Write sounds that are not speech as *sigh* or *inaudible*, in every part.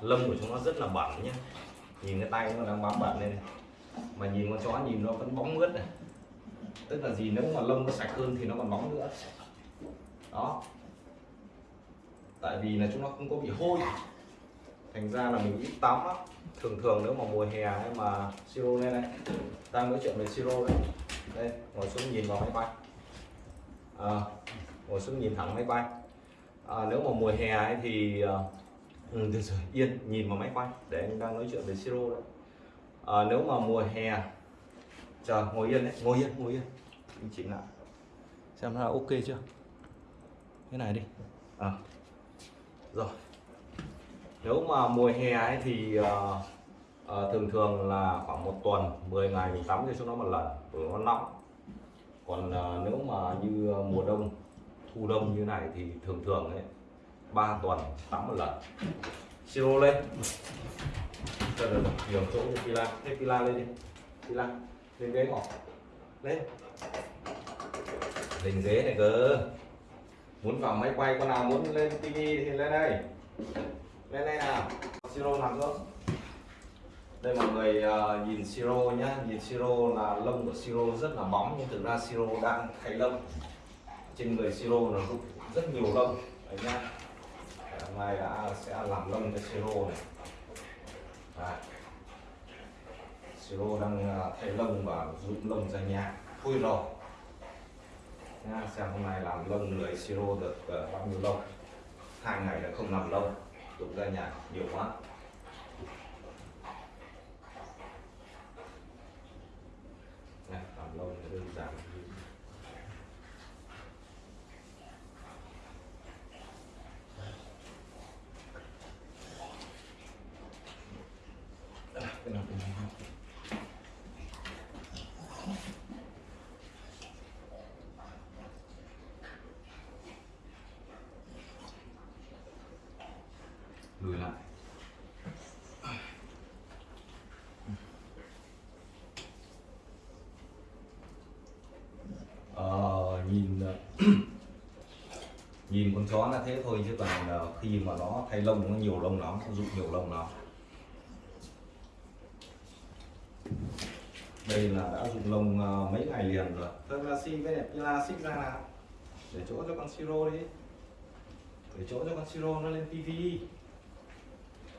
lông của chúng nó rất là bẩn nhé nhìn cái tay nó đang bám bẩn đây này. Mà nhìn con chó nhìn nó vẫn bóng mướt này. Tức là gì nếu mà lông nó sạch hơn thì nó còn bóng nữa. Đó. Tại vì là chúng nó không có bị hôi. Thành ra là mình ít tắm á thường thường nếu mà mùa hè hay mà siro lên này đang nói chuyện về siro đây đây ngồi xuống nhìn vào máy bay. À, ngồi xuống nhìn thẳng máy bay. À, nếu mà mùa hè ấy thì à, ừ, được rồi. Yên nhìn vào máy quay để anh đang nói chuyện về siro đấy. À, nếu mà mùa hè chờ ngồi yên đấy ngồi yên ngồi yên. Anh chỉnh lại. Xem nó ok chưa? Cái này đi. À. rồi. Nếu mà mùa hè ấy thì uh, uh, thường thường là khoảng một tuần 10 ngày mình tắm cho chúng nó một lần bởi nó nóng. Còn uh, nếu mà như mùa đông thu đông như này thì thường thường ấy 3 tuần tắm một lần. Siro lên Rồi, rồi, nhiều chỗ như pila. Thế pila lên đi. Pila lên ghế ngỏ lên lên ghế này cơ. Muốn vào máy quay con nào muốn lên tivi thì lên đây. Lên đây nào. Siro nằm xuống đây mọi người uh, nhìn siro nhá. Nhìn siro là lông của siro rất là bóng nhưng thực ra siro đang thay lông. Trên người siro nó rất nhiều lông. Đấy nhá hôm nay đã sẽ làm lông cho siro này. Đấy. siro đang à, thay lông và rụng lông ra nhà. Thui rồi. Nha xem hôm nay làm lông người siro được uh, bao nhiêu lông. Hai ngày là không làm lông rụng ra nhà nhiều quá này làm lông thì đơn giản cái nào cũng được lùi lại. Ờ, nhìn ờ, *clears throat* nhìn con chó là thế thôi chứ còn ờ, khi mà nó thay lông nó nhiều lông lắm nó rụng nhiều lông lắm. Đây là đã rụng lông ờ, mấy ngày liền rồi. Thôi là si với đẹp là xích ra nào? Để chỗ cho con siro đi. Để chỗ cho con siro nó lên tivi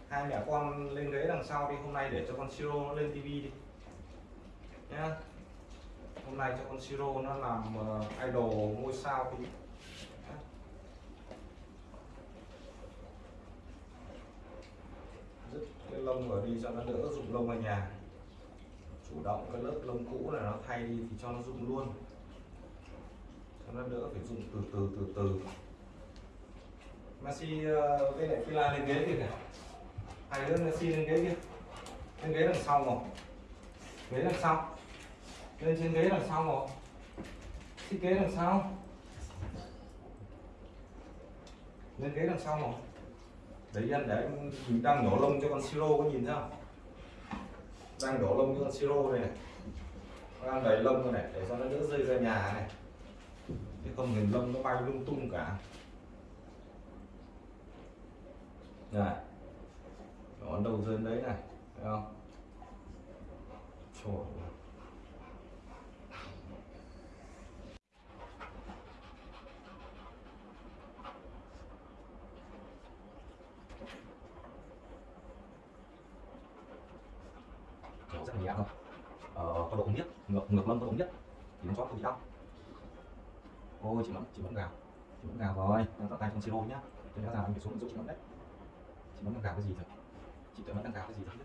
hai mẹ con lên ghế đằng sau đi. Hôm nay để cho con siro nó lên tivi đi. Nhá. Hôm nay cho con siro nó làm ờ, idol ngôi sao Nhá. dứt cái lông ở đi cho nó đỡ rụng lông ở nhà chủ động cái lớp lông cũ là nó thay đi thì cho nó dùng luôn. Cho nó đỡ phải dùng từ từ từ từ. Messi uh, với lại Fila lên ghế kìa. Này hai đứa Messi lên ghế kia. Lên ghế đằng sau rồi ghế đằng sau. Lên trên ghế đằng sau rồi thiết kế đằng sau. Lên ghế đằng sau rồi đấy anh để anh mình đang nhổ lông cho con siro có nhìn thấy không? Đang đổ lông như con siro này, này. Đang đầy lông này để cho nó đỡ rơi ra nhà này. Chứ không thì lông nó bay lung tung cả. Này nó đâu rơi đấy này thấy không? Trời nhẹ không ờ, có độ nhất ngược ngược lông có độ nhất. Thì con chó không bị đau. Ôi chị mẫn chị mẫn gào. Chị mẫn gào rồi đang tạo tay trong siro nhá. Tôi nhớ ra anh phải xuống giúp chị mẫn đấy. Chị mẫn đang gào cái gì rồi? Chị tự mẫn đang gào cái gì rồi?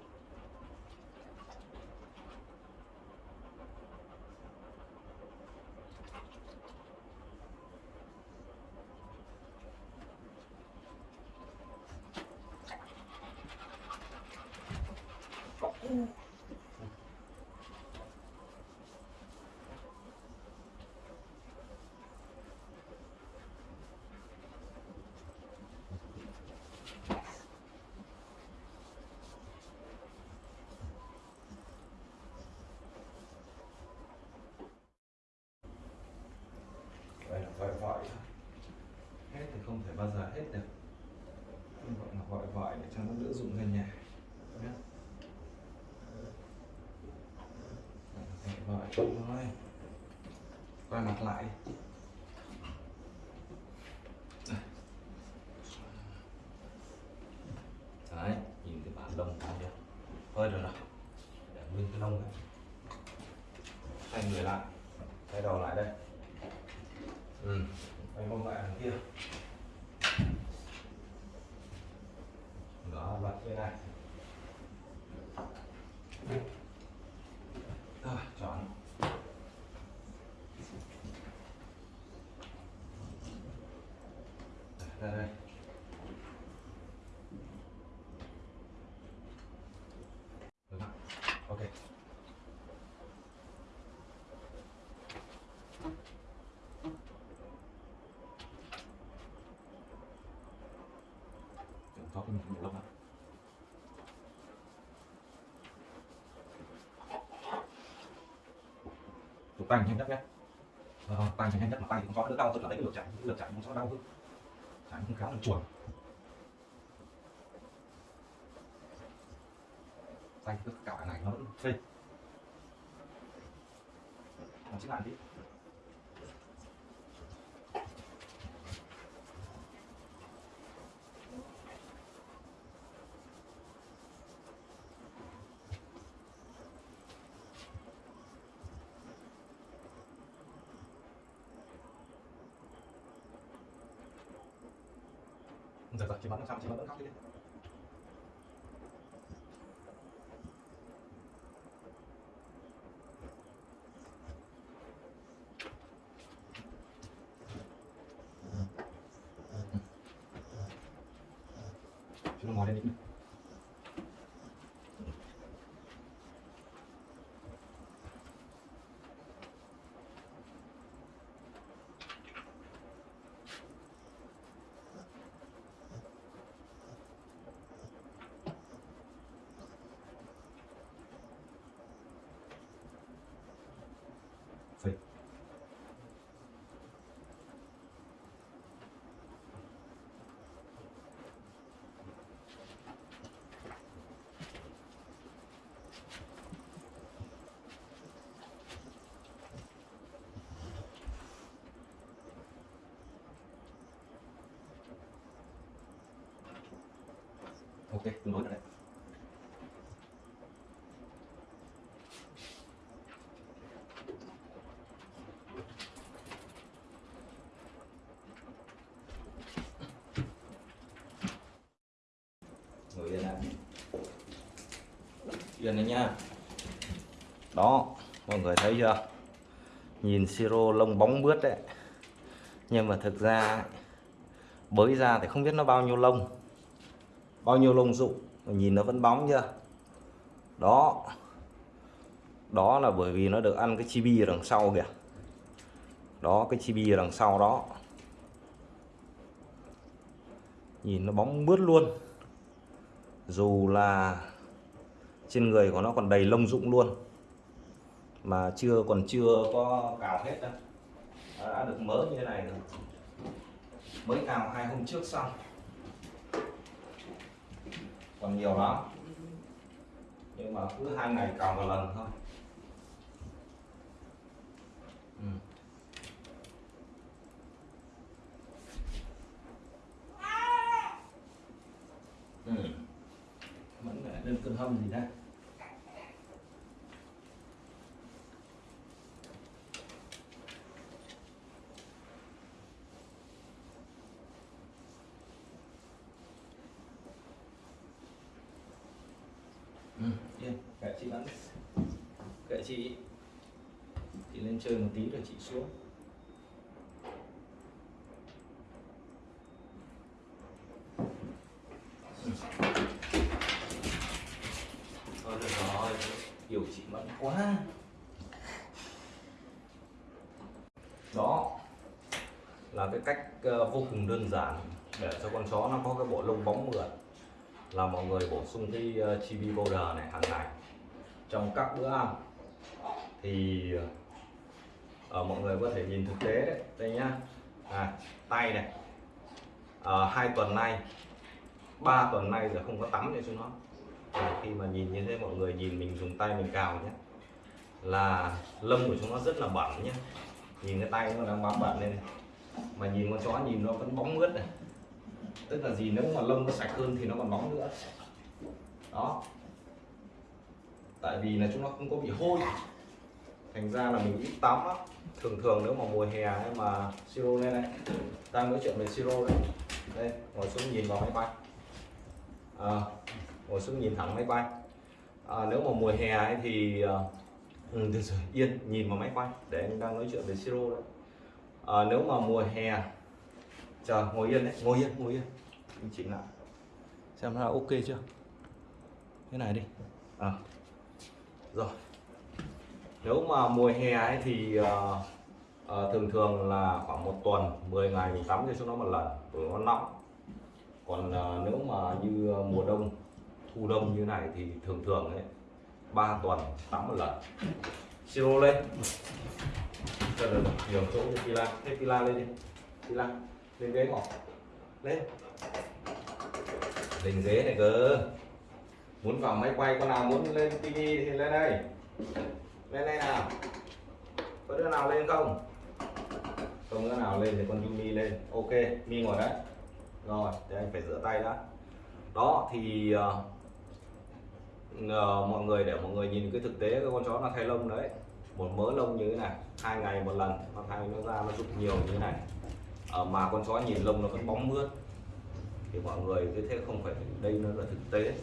Không biết đây là gọi vợi thôi hết thì không thể bao giờ hết được. Không gọi là gọi vợi để cho nó đỡ dụng ra nhà. Nhé vợ thôi. Quay mặt lại. Đấy, nhìn cái bản lông thấy chưa hơi rồi. Nào để nguyên cái lông này. Xoay người lại. Xoay đầu lại đây ừ. Quay mông lại đằng kia. Đó bật bên này. Rồi chọn ra đây Được ạ. ok Chúng có cái Chụp tay nhanh nhất nhé. Vâng, vâng, ờ, tay nhanh nhất mà tay thì con chó đỡ đau tôi là lấy cái lược chạy cái lược chạy con đau hơn. Chạy cũng khá là chuồn. Tay cứ cả này nó vẫn phê. Nó chữ lại đi. Rồi rồi, chị bắn làm sao chị bắn vẫn khóc đi Chúng nó ngồi đây đi. Phê ok tương đối rồi đấy ngồi yên lại. Yên đấy nha đó, mọi người thấy chưa? Nhìn siro lông bóng bướt đấy. Nhưng mà thực ra bới ra thì không biết nó bao nhiêu lông bao nhiêu lông rụng nhìn nó vẫn bóng chưa? Đó. Đó là bởi vì nó được ăn cái chibi ở đằng sau kìa. Đó cái chibi ở đằng sau đó. Nhìn nó bóng mướt luôn. Dù là trên người của nó còn đầy lông rụng luôn. Mà chưa còn chưa có cào hết đâu. Đã, đã được mớ như thế này rồi. Mới cào hai hôm trước xong còn nhiều lắm nhưng mà cứ hai ngày cào một lần thôi ừ. Ừ. vẫn lại lên cơn hâm gì đây Ừ, yên, kệ chị bắn kệ chị. Chị lên chơi một tí rồi chị xuống. Thôi được rồi, hiểu chị mẫn quá. Đó là cái cách ờ, vô cùng đơn giản để cho con chó nó có cái bộ lông bóng mượt. Là mọi người bổ sung cái ờ, chibi powder này hàng ngày trong các bữa ăn thì ở mọi người có thể nhìn thực tế đấy. Đây nhá. À, tay này. À, hai tuần nay. Ba tuần nay giờ không có tắm cho chúng nó. À, khi mà nhìn như thế mọi người nhìn mình dùng tay mình cào nhé là lông của chúng nó rất là bẩn nhé nhìn cái tay nó đang bám bẩn lên. Này. mà nhìn con chó nhìn nó vẫn bóng mướt này. Tức là gì nếu mà lông nó sạch hơn thì nó còn bóng nữa. Đó. Tại vì là chúng nó không có bị hôi thành ra là mình ít tắm á. Thường thường nếu mà mùa hè hay mà siro lên này đang nói chuyện về siro đấy. Đây ngồi xuống nhìn vào máy bay. À, ngồi xuống nhìn thẳng máy bay. À, nếu mà mùa hè ấy thì à, ừ, được rồi yên nhìn vào máy quay để anh đang nói chuyện về siro đấy. À, nếu mà mùa hè chờ ngồi yên đấy ngồi yên ngồi yên. Anh chỉnh lại. Xem là ok chưa? Thế này đi. À. rồi nếu mà mùa hè ấy thì uh, uh, thường thường là khoảng một tuần 10 ngày mình tắm cho chúng nó một lần bởi nó nóng. Còn uh, nếu mà như mùa đông thu đông như này thì thường thường ấy 3 tuần tắm một lần. Siro lên. Cho được nhiều chỗ cho pila. Thế pila lên đi. Pila lên ghế ngỏ lên. Lên ghế này cơ. Muốn vào máy quay con nào muốn lên tivi thì lên đây lên đây nào. Có đứa nào lên không? Không đứa nào lên thì con Yumi lên. Ok mi ngồi đấy. Rồi thì anh phải rửa tay đã. Đó thì uh, uh, mọi người để mọi người nhìn cái thực tế cái con chó nó thay lông đấy. Một mớ lông như thế này hai ngày một lần nó thay nó ra nó rụng nhiều như thế này. Uh, mà con chó nhìn lông nó vẫn bóng mướt. Thì mọi người cứ thế không phải đây nó là thực tế.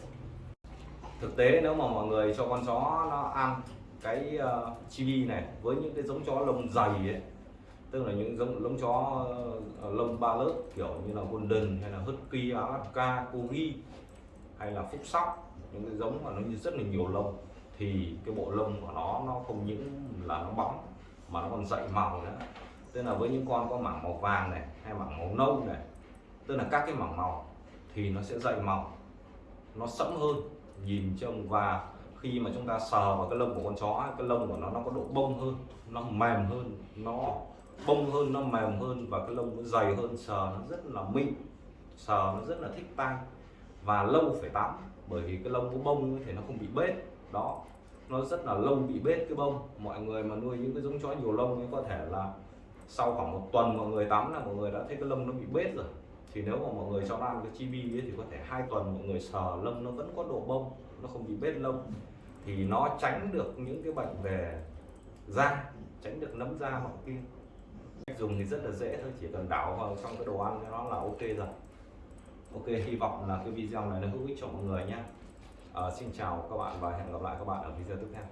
Thực tế nếu mà mọi người cho con chó nó ăn cái uh, chibi này với những cái giống chó lông dày ấy. Tức là những giống lông chó uh, lông ba lớp kiểu như là golden hay là husky alaska corgi hay là phúc sóc những cái giống mà nó như rất là nhiều lông thì cái bộ lông của nó nó không những là nó bóng mà nó còn dậy màu nữa. Tức là với những con có mảng màu vàng này hay mảng màu nâu này tức là các cái mảng màu thì nó sẽ dậy màu nó sẫm hơn nhìn trông và khi mà chúng ta sờ vào cái lông của con chó cái lông của nó nó có độ bông hơn, nó mềm hơn, nó bông hơn, nó mềm hơn và cái lông nó dày hơn, sờ nó rất là mịn, sờ nó rất là thích tay và lâu phải tắm bởi vì cái lông của bông thì nó không bị bết. Đó, nó rất là lâu bị bết cái bông. Mọi người mà nuôi những cái giống chó nhiều lông ấy có thể là sau khoảng một tuần mọi người tắm là mọi người đã thấy cái lông nó bị bết rồi. Thì nếu mà mọi người cho ăn cái chibi ấy thì có thể hai tuần mọi người sờ lông nó vẫn có độ bông, nó không bị bết lông thì nó tránh được những cái bệnh về da tránh được nấm da hoặc kia cách dùng thì rất là dễ thôi chỉ cần đảo vào trong cái đồ ăn cho nó là ok rồi. Ok hy vọng là cái video này nó hữu ích cho mọi người nhé. À, xin chào các bạn và hẹn gặp lại các bạn ở video tiếp theo.